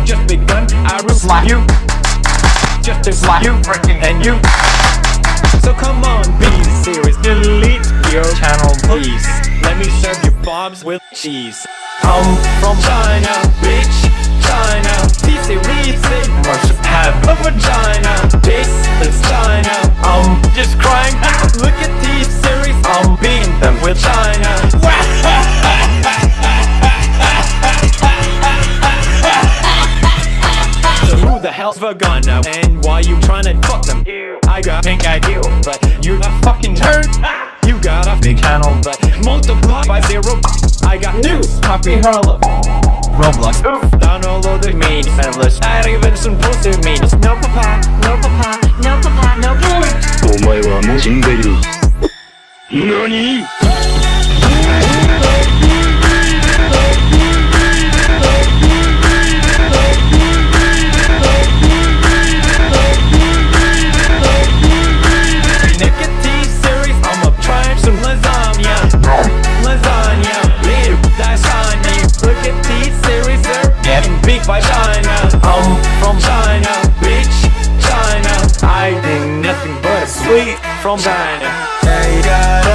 have just begun. I slap you. Just slap you and you. So come on, be serious. Delete your channel please. Let me serve you bobs with cheese. I'm from China, bitch who the hell's vagina? And why you tryna fuck them? I got pink eye you, but you a fucking turd You got a big channel, but multiply by zero I got news, happy Harlem Roblox Oof, download the mean Endless, not even supposed to mean No papa, no papa, no papa, no papa お前はもう死んでいる何 sweet from China.